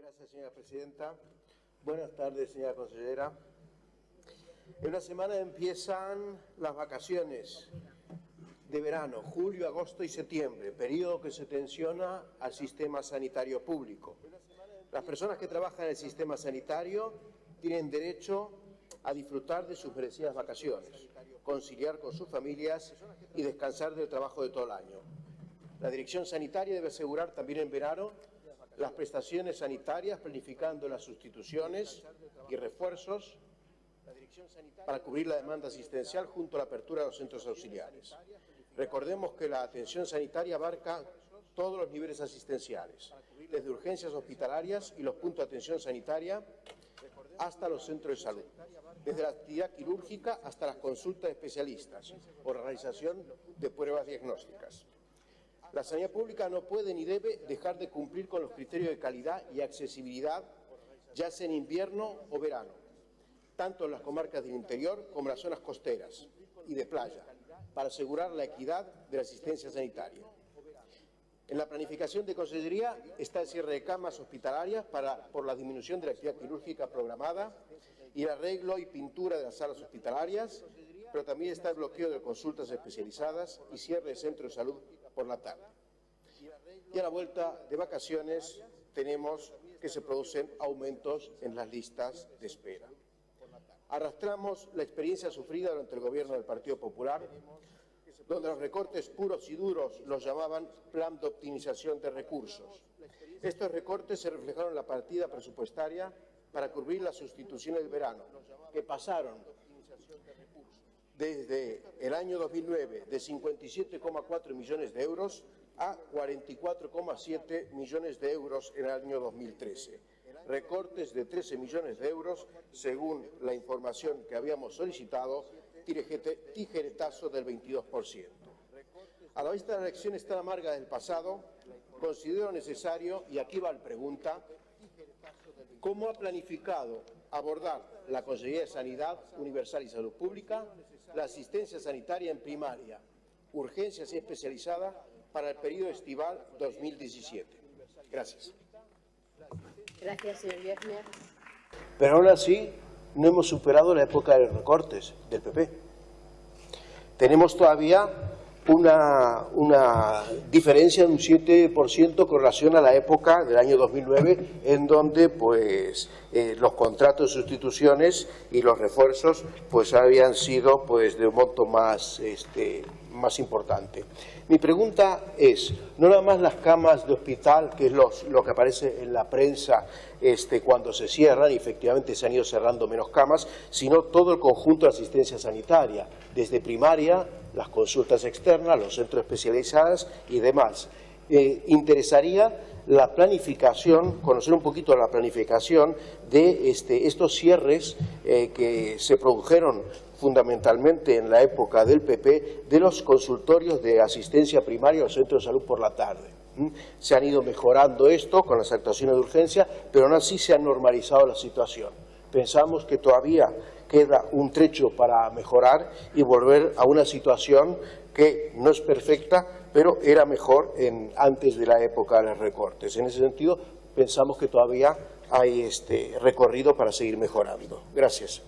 Gracias, señora presidenta. Buenas tardes, señora consejera. En una semana empiezan las vacaciones de verano, julio, agosto y septiembre, periodo que se tensiona al sistema sanitario público. Las personas que trabajan en el sistema sanitario tienen derecho a disfrutar de sus merecidas vacaciones, conciliar con sus familias y descansar del trabajo de todo el año. La Dirección Sanitaria debe asegurar también en verano las prestaciones sanitarias, planificando las sustituciones y refuerzos para cubrir la demanda asistencial junto a la apertura de los centros auxiliares. Recordemos que la atención sanitaria abarca todos los niveles asistenciales, desde urgencias hospitalarias y los puntos de atención sanitaria hasta los centros de salud, desde la actividad quirúrgica hasta las consultas de especialistas o realización de pruebas diagnósticas. La sanidad pública no puede ni debe dejar de cumplir con los criterios de calidad y accesibilidad, ya sea en invierno o verano, tanto en las comarcas del interior como en las zonas costeras y de playa, para asegurar la equidad de la asistencia sanitaria. En la planificación de Consellería está el cierre de camas hospitalarias para, por la disminución de la actividad quirúrgica programada y el arreglo y pintura de las salas hospitalarias, pero también está el bloqueo de consultas especializadas y cierre de centros de salud por la tarde. Y a la vuelta de vacaciones tenemos que se producen aumentos en las listas de espera. Arrastramos la experiencia sufrida durante el gobierno del Partido Popular, donde los recortes puros y duros los llamaban plan de optimización de recursos. Estos recortes se reflejaron en la partida presupuestaria para cubrir las sustituciones del verano, que pasaron desde el año 2009 de 57,4 millones de euros a 44,7 millones de euros en el año 2013. Recortes de 13 millones de euros, según la información que habíamos solicitado, tijeretazo del 22%. A la vista de las elecciones tan amargas del pasado, considero necesario, y aquí va la pregunta, ¿cómo ha planificado abordar la Consejería de Sanidad Universal y Salud Pública la asistencia sanitaria en primaria, urgencias y especializada para el periodo estival 2017. Gracias. Gracias, señor. Pero aún así, no hemos superado la época de los recortes del PP. Tenemos todavía una, una, diferencia de un 7% con relación a la época del año 2009, en donde pues, eh, los contratos de sustituciones y los refuerzos pues, habían sido pues, de un monto más, este, más importante. Mi pregunta es, no nada más las camas de hospital, que es lo que aparece en la prensa este, cuando se cierran, y efectivamente se han ido cerrando menos camas, sino todo el conjunto de asistencia sanitaria, desde primaria, las consultas externas, los centros especializados y demás. Eh, interesaría la planificación, conocer un poquito la planificación de este, estos cierres eh, que se produjeron fundamentalmente en la época del PP, de los consultorios de asistencia primaria o centros de salud por la tarde. Se han ido mejorando esto con las actuaciones de urgencia, pero aún así se ha normalizado la situación. Pensamos que todavía queda un trecho para mejorar y volver a una situación que no es perfecta, pero era mejor en, antes de la época de los recortes. En ese sentido, pensamos que todavía hay este recorrido para seguir mejorando. Gracias.